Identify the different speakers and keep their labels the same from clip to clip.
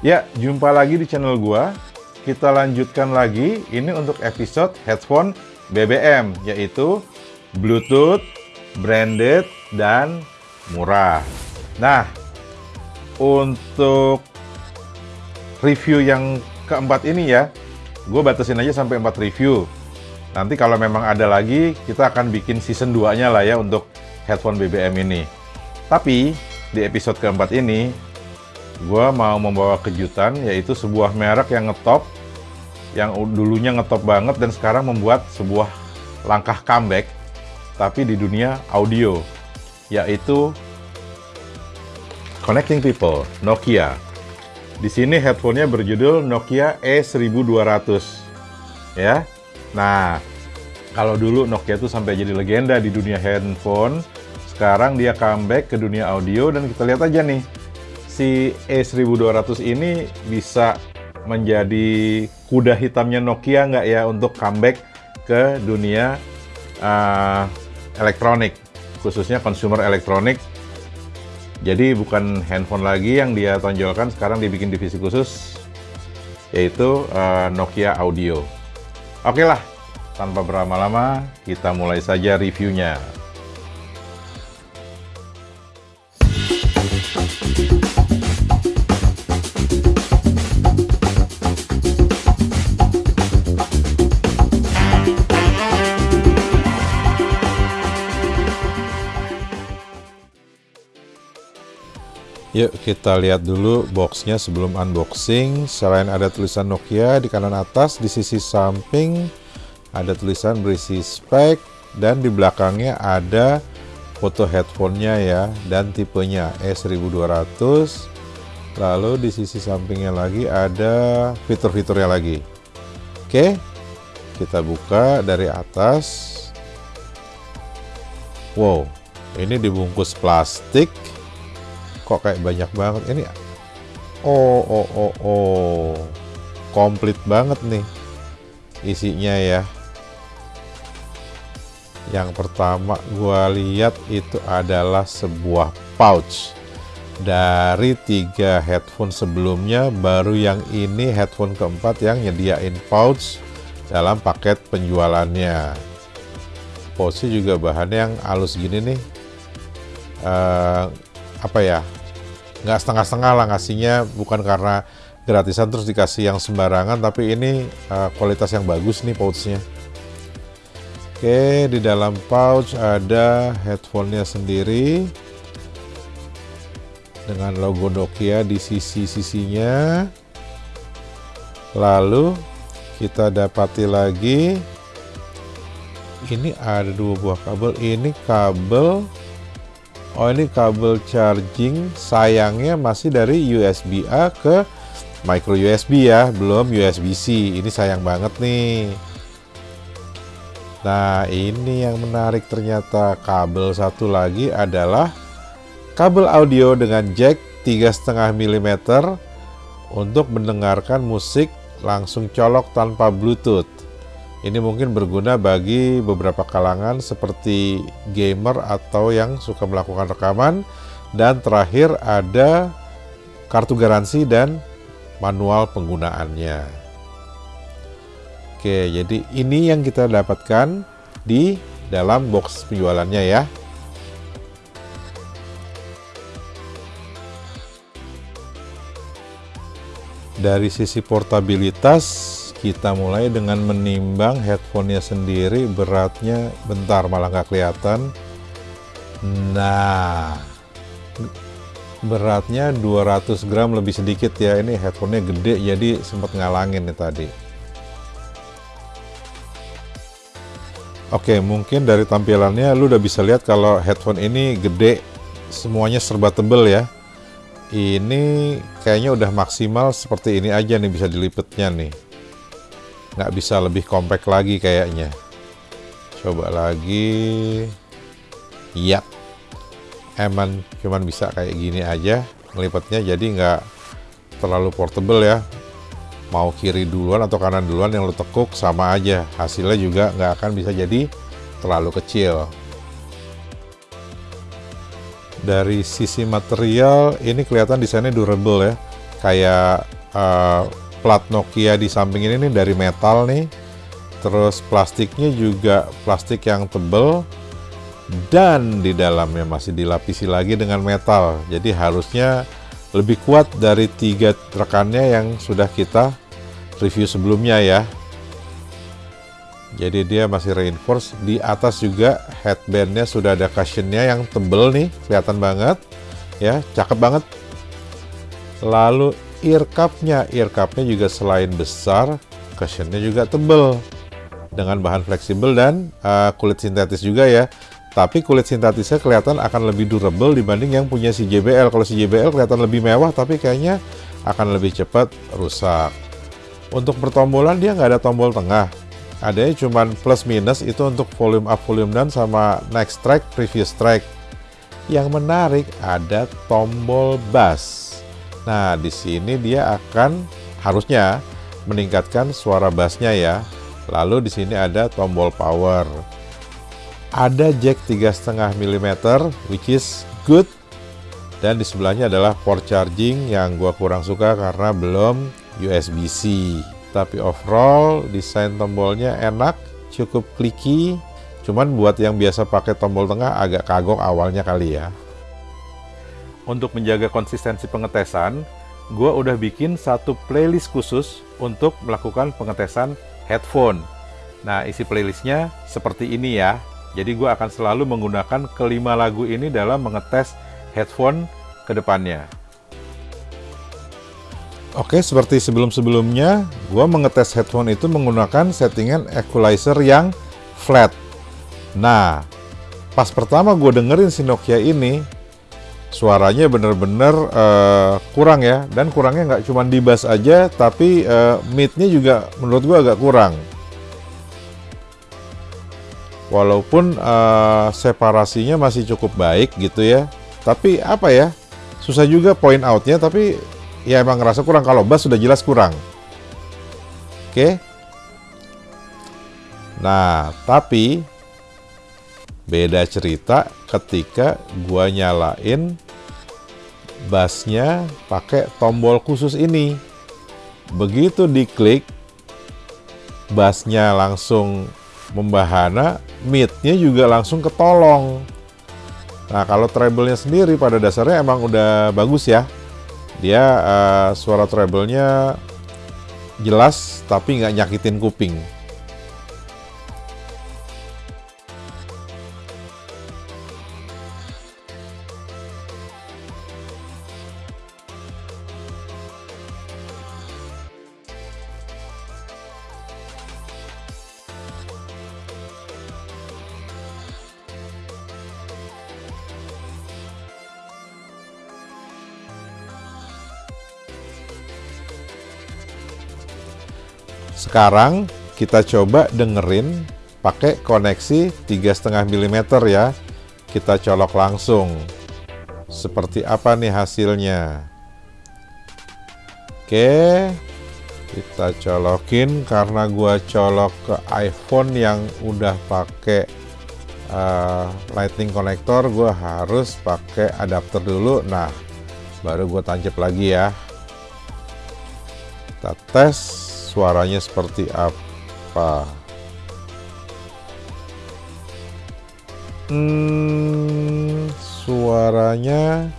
Speaker 1: Ya, jumpa lagi di channel gua. Kita lanjutkan lagi ini untuk episode headphone BBM yaitu Bluetooth, branded dan murah. Nah, untuk review yang keempat ini ya, gue batasin aja sampai 4 review. Nanti kalau memang ada lagi, kita akan bikin season 2-nya lah ya untuk headphone BBM ini. Tapi, di episode keempat ini, gue mau membawa kejutan, yaitu sebuah merek yang ngetop, yang dulunya ngetop banget dan sekarang membuat sebuah langkah comeback, tapi di dunia audio, yaitu Connecting People, Nokia. Di sini headphone-nya berjudul Nokia E1200. Ya. Nah, kalau dulu Nokia itu sampai jadi legenda di dunia handphone, sekarang dia comeback ke dunia audio dan kita lihat aja nih. Si E1200 ini bisa menjadi kuda hitamnya Nokia nggak ya untuk comeback ke dunia uh, elektronik, khususnya consumer elektronik jadi bukan handphone lagi yang dia tonjolkan, sekarang dibikin divisi khusus, yaitu uh, Nokia Audio. Oke lah, tanpa berlama-lama, kita mulai saja reviewnya. Yuk kita lihat dulu boxnya sebelum unboxing. Selain ada tulisan Nokia di kanan atas, di sisi samping ada tulisan berisi spek dan di belakangnya ada foto headphone-nya ya dan tipenya E1200. Lalu di sisi sampingnya lagi ada fitur-fiturnya lagi. Oke, kita buka dari atas. Wow, ini dibungkus plastik kok kayak banyak banget. Ini oh oh oh oh. Komplit banget nih isinya ya. Yang pertama gua lihat itu adalah sebuah pouch dari tiga headphone sebelumnya. Baru yang ini headphone keempat yang nyediain pouch dalam paket penjualannya. Pouchnya juga bahannya yang halus gini nih. Uh, apa ya nggak setengah-setengah lah ngasihnya bukan karena gratisan terus dikasih yang sembarangan tapi ini uh, kualitas yang bagus nih pouchnya. Oke di dalam pouch ada headphone-nya sendiri dengan logo Nokia di sisi-sisinya. Lalu kita dapati lagi ini ada dua buah kabel ini kabel Oh ini kabel charging sayangnya masih dari USB A ke micro USB ya, belum USB-C. Ini sayang banget nih. Nah ini yang menarik ternyata kabel satu lagi adalah kabel audio dengan jack 3,5 mm untuk mendengarkan musik langsung colok tanpa bluetooth. Ini mungkin berguna bagi beberapa kalangan seperti gamer atau yang suka melakukan rekaman. Dan terakhir ada kartu garansi dan manual penggunaannya. Oke, jadi ini yang kita dapatkan di dalam box penjualannya ya. Dari sisi portabilitas kita mulai dengan menimbang headphone-nya sendiri beratnya bentar malah nggak kelihatan. Nah beratnya 200 gram lebih sedikit ya ini headphone-nya gede jadi sempat ngalangin nih tadi. Oke mungkin dari tampilannya lu udah bisa lihat kalau headphone ini gede semuanya serba tebel ya. Ini kayaknya udah maksimal seperti ini aja nih bisa dilipetnya nih nggak bisa lebih compact lagi kayaknya. Coba lagi. Iya. Emang cuman bisa kayak gini aja. Ngelipatnya jadi nggak terlalu portable ya. Mau kiri duluan atau kanan duluan yang lo tekuk sama aja. Hasilnya juga nggak akan bisa jadi terlalu kecil. Dari sisi material ini kelihatan desainnya durable ya. Kayak uh, plat Nokia di samping ini nih dari metal nih. Terus plastiknya juga plastik yang tebel. Dan di dalamnya masih dilapisi lagi dengan metal. Jadi harusnya lebih kuat dari tiga rekannya yang sudah kita review sebelumnya ya. Jadi dia masih reinforce. Di atas juga headbandnya sudah ada cushionnya yang tebel nih. Kelihatan banget ya. Cakep banget. Lalu ear cupnya ear cupnya juga selain besar cushionnya juga tebel dengan bahan fleksibel dan uh, kulit sintetis juga ya tapi kulit sintetisnya kelihatan akan lebih durable dibanding yang punya si JBL. Kalau si JBL kelihatan lebih mewah, tapi kayaknya akan lebih cepat rusak. Untuk pertombolan dia nggak ada tombol tengah. Adanya cuma plus minus itu untuk volume up, volume down sama next track, previous track. Yang menarik ada tombol bass. Nah, di sini dia akan harusnya meningkatkan suara bassnya ya. Lalu di sini ada tombol power. Ada jack 3,5 mm which is good. Dan di sebelahnya adalah port charging yang gua kurang suka karena belum USB-C tapi overall desain tombolnya enak cukup clicky. Cuman buat yang biasa pakai tombol tengah agak kagok awalnya kali ya untuk menjaga konsistensi pengetesan gua udah bikin satu playlist khusus untuk melakukan pengetesan headphone nah isi playlistnya seperti ini ya jadi gue akan selalu menggunakan kelima lagu ini dalam mengetes headphone ke depannya. Oke, seperti sebelum-sebelumnya, gue mengetes headphone itu menggunakan settingan equalizer yang flat. Nah, pas pertama gue dengerin si Nokia ini, suaranya bener-bener uh, kurang ya. Dan kurangnya nggak cuma di bass aja, tapi uh, mid-nya juga menurut gue agak kurang walaupun uh, separasinya masih cukup baik gitu ya tapi apa ya susah juga point outnya tapi ya emang ngerasa kurang kalau bass sudah jelas kurang oke okay? nah tapi beda cerita ketika gua nyalain bassnya pakai tombol khusus ini begitu diklik bassnya langsung membahana, mid-nya juga langsung ketolong. Nah, kalau treble-nya sendiri pada dasarnya emang udah bagus ya. Dia uh, suara treble-nya jelas tapi nggak nyakitin kuping. Sekarang kita coba dengerin pakai koneksi 3,5 mm ya. Kita colok langsung. Seperti apa nih hasilnya? Oke, kita colokin karena gua colok ke iPhone yang udah pakai uh, lightning connector, gua harus pakai adapter dulu. Nah, baru gua tancap lagi ya. Kita tes suaranya seperti apa? Hmm, suaranya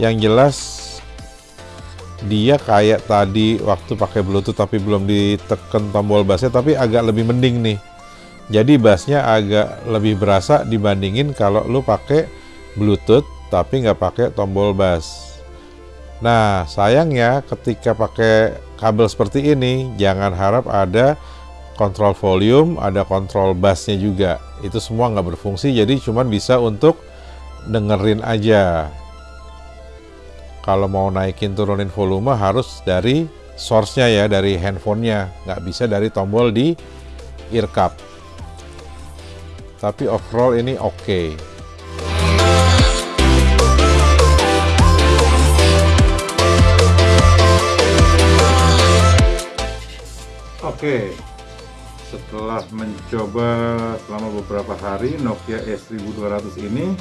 Speaker 1: yang jelas dia kayak tadi waktu pakai bluetooth tapi belum ditekan tombol bassnya tapi agak lebih mending nih. Jadi bassnya agak lebih berasa dibandingin kalau lu pakai bluetooth tapi nggak pakai tombol bass Nah, sayangnya ketika pakai kabel seperti ini, jangan harap ada kontrol volume, ada kontrol bassnya juga. Itu semua nggak berfungsi, jadi cuma bisa untuk dengerin aja. Kalau mau naikin turunin volume harus dari source-nya ya, dari handphonenya. Nggak bisa dari tombol di ear cup. Tapi overall ini oke. Okay. Oke, setelah mencoba selama beberapa hari Nokia S1200 ini,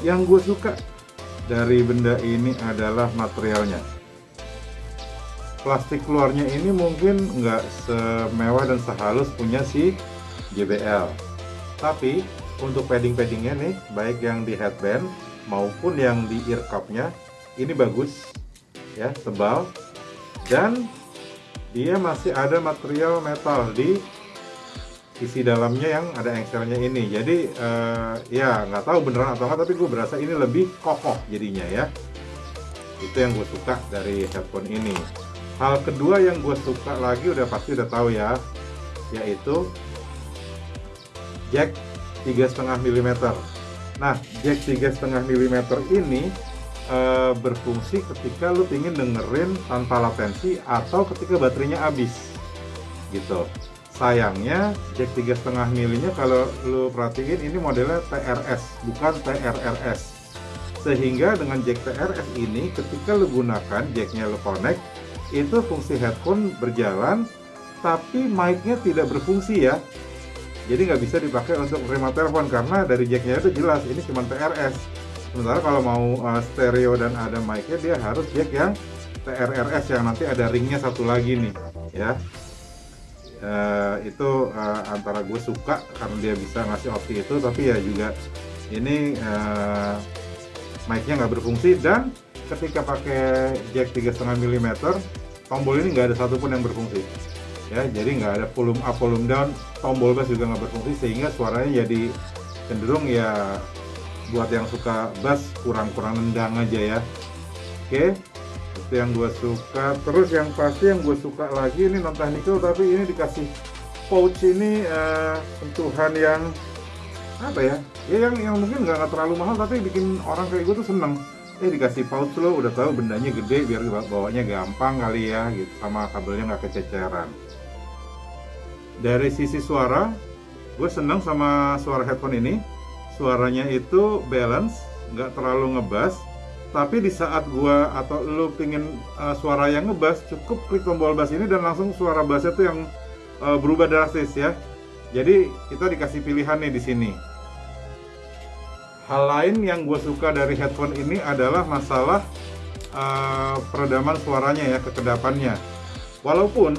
Speaker 1: yang gue suka dari benda ini adalah materialnya. plastik luarnya ini mungkin nggak semewah dan sehalus punya si JBL tapi untuk padding-paddingnya nih baik yang di headband maupun yang di ear cupnya ini bagus ya tebal dan dia masih ada material metal di isi dalamnya yang ada engselnya ini. Jadi uh, ya nggak tahu beneran atau enggak tapi gue berasa ini lebih kokoh jadinya ya. Itu yang gue suka dari headphone ini. Hal kedua yang gue suka lagi udah pasti udah tahu ya yaitu jack 3,5 mm nah jack 3,5 mm ini uh, berfungsi ketika lu ingin dengerin tanpa latensi atau ketika baterainya habis. Gitu. Sayangnya jack 3,5 milinya kalau lu perhatiin ini modelnya TRS bukan TRRS sehingga dengan jack TRS ini ketika lu gunakan jacknya lu connect itu fungsi headphone berjalan tapi mic-nya tidak berfungsi ya. Jadi nggak bisa dipakai untuk remote telepon karena dari jacknya itu jelas ini cuma TRS sementara kalau mau uh, stereo dan ada mic-nya dia harus jack yang TRRS yang nanti ada ringnya satu lagi nih ya. Uh, itu uh, antara gue suka karena dia bisa ngasih opsi itu tapi ya juga ini uh, mic-nya nggak berfungsi. Dan ketika pakai jack 3,5 mm tombol ini nggak ada satupun yang berfungsi ya. Jadi nggak ada volume up volume down tombol bass juga nggak berfungsi sehingga suaranya jadi cenderung ya buat yang suka bass kurang-kurang nendang aja ya. Oke itu yang gue suka. Terus yang pasti yang gue suka lagi ini non technical tapi ini dikasih pouch ini uh, yang apa ya? Ya yang yang mungkin nggak terlalu mahal tapi bikin orang kayak gue tuh seneng. Eh dikasih pouch lo udah tahu bendanya gede biar bawanya gampang kali ya gitu sama kabelnya nggak kececeran. Dari sisi suara gue seneng sama suara headphone ini suaranya itu balance nggak terlalu ngebas. Tapi di saat gua atau lu pingin uh, suara yang ngebass cukup klik tombol bass ini dan langsung suara bassnya tuh yang uh, berubah drastis ya. Jadi kita dikasih pilihan nih di sini. Hal lain yang gue suka dari headphone ini adalah masalah uh, peredaman suaranya ya kekedapannya. Walaupun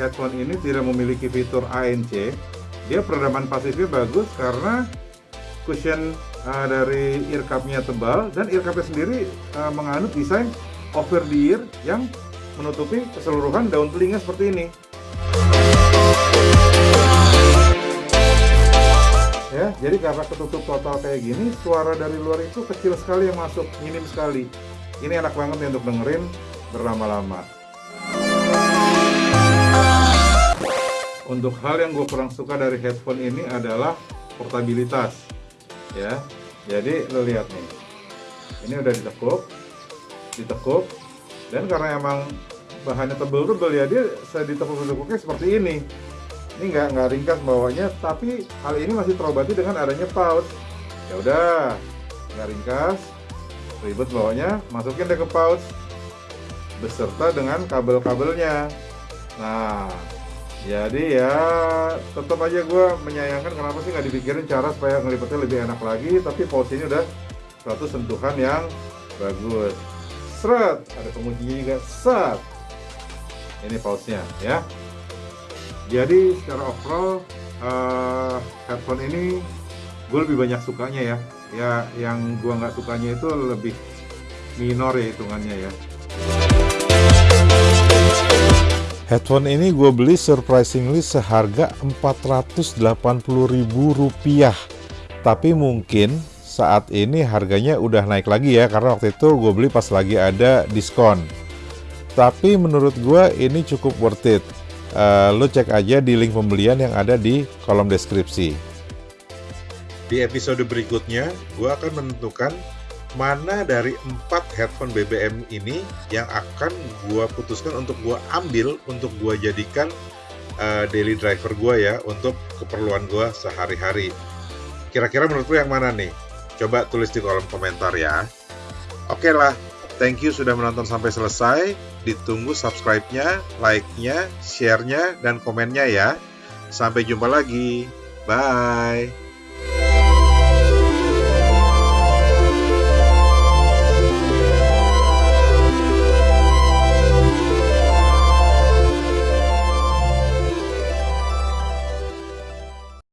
Speaker 1: headphone ini tidak memiliki fitur ANC dia peredaman pasifnya bagus karena cushion uh, dari ear cupnya tebal dan ear cupnya sendiri uh, menganut desain over the ear yang menutupi keseluruhan daun telinga seperti ini. Ya jadi karena ketutup total kayak gini suara dari luar itu kecil sekali yang masuk minim sekali. Ini enak banget nih untuk dengerin berlama-lama. Untuk hal yang gue kurang suka dari headphone ini adalah portabilitas ya. Jadi lo lihat nih. Ini udah ditekuk ditekuk. Dan karena emang bahannya tebel-tebel ya dia saya ditekuk-tekuknya seperti ini. Ini nggak nggak ringkas bawahnya tapi hal ini masih terobati dengan adanya pouch ya udah nggak ringkas. Ribet bawahnya masukin deh ke pouch beserta dengan kabel-kabelnya. Nah jadi ya tetap aja gue menyayangkan kenapa sih nggak dipikirin cara supaya ngelipetnya lebih enak lagi tapi ini udah suatu sentuhan yang bagus. Seret! Ada penguncinya juga. Set! Ini pouchnya ya. Jadi secara overall uh, headphone ini gue lebih banyak sukanya ya. Ya yang gue nggak sukanya itu lebih minor ya hitungannya ya
Speaker 2: Headphone ini gue beli surprisingly seharga Rp480.000 Tapi mungkin saat ini harganya udah naik lagi ya Karena waktu itu gue beli pas lagi ada diskon. Tapi menurut gue ini cukup worth it. Uh, Lo cek aja di link pembelian yang ada di kolom deskripsi.
Speaker 1: Di episode berikutnya gue akan menentukan mana dari empat headphone BBM ini yang akan gue putuskan untuk gue ambil untuk gue jadikan uh, daily driver gue ya untuk keperluan gue sehari-hari. Kira-kira menurut lu yang mana nih? Coba tulis di kolom komentar ya. Oke lah, thank you sudah menonton sampai selesai. Ditunggu subscribe-nya, like-nya, share-nya, dan komennya ya. Sampai jumpa lagi. Bye.